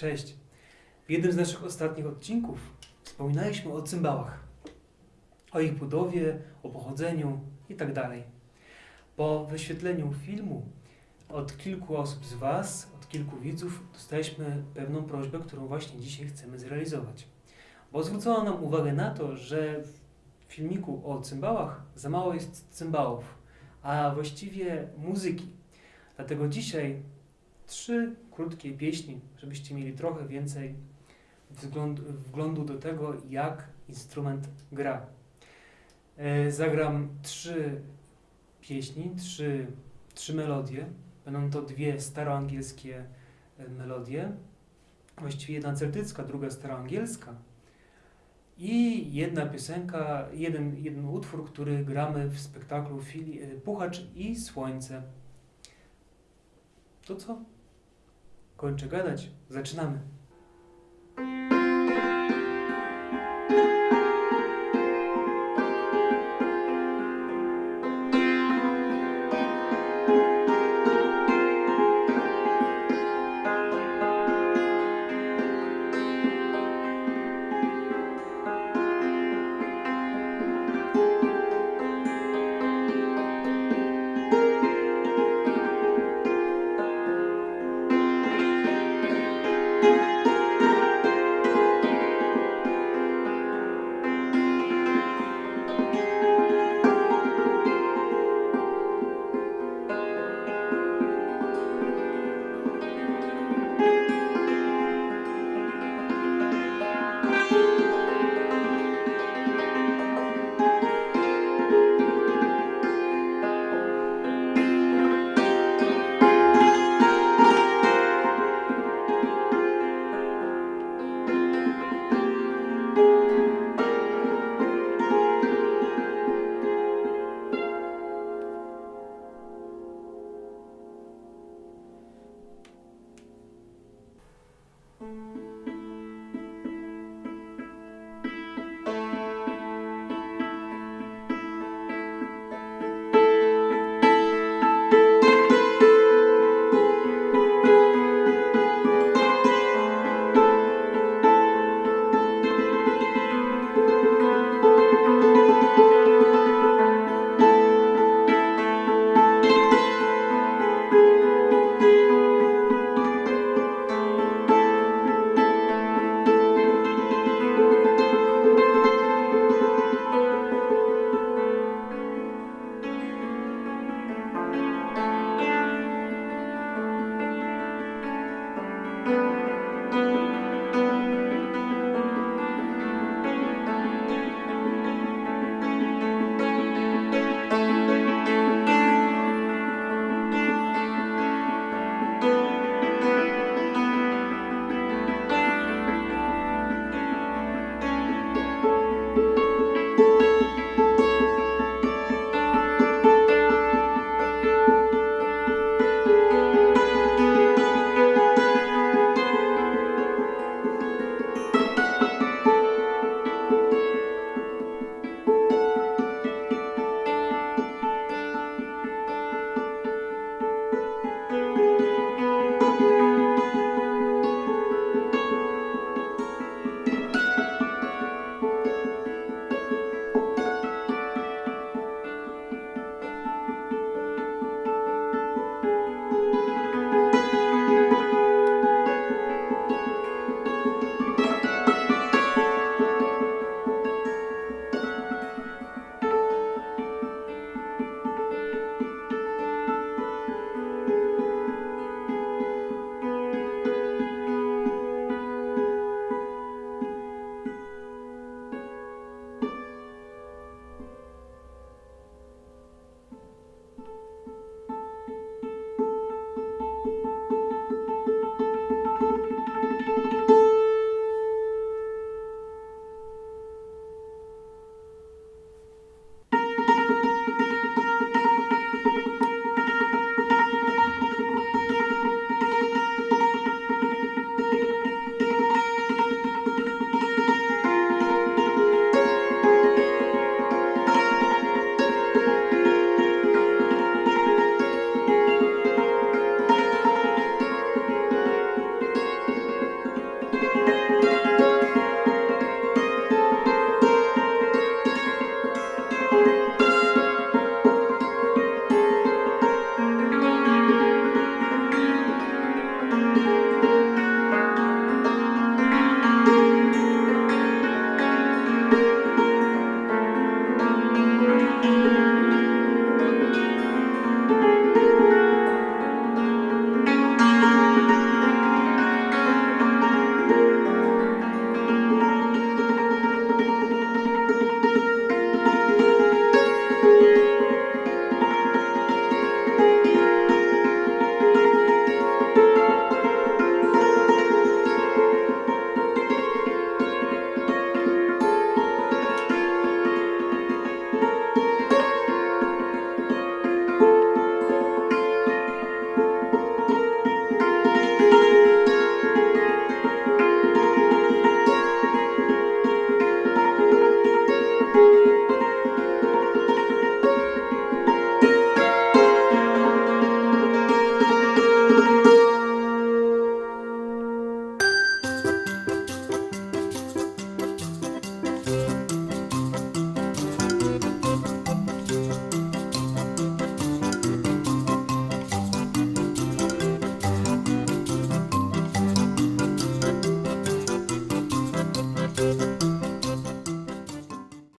Cześć. W jednym z naszych ostatnich odcinków wspominaliśmy o cymbałach. O ich budowie, o pochodzeniu itd. Po wyświetleniu filmu od kilku osób z Was, od kilku widzów, dostaliśmy pewną prośbę, którą właśnie dzisiaj chcemy zrealizować. Bo zwrócono nam uwagę na to, że w filmiku o cymbałach za mało jest cymbałów, a właściwie muzyki. Dlatego dzisiaj trzy krótkie pieśni, żebyście mieli trochę więcej wglądu do tego, jak instrument gra. E, zagram trzy pieśni, trzy, trzy melodie. Będą to dwie staroangielskie e, melodie, właściwie jedna celtycka, druga staroangielska. I jedna piosenka, jeden, jeden utwór, który gramy w spektaklu e, Puchacz i Słońce. To co? Kończę gadać. Zaczynamy.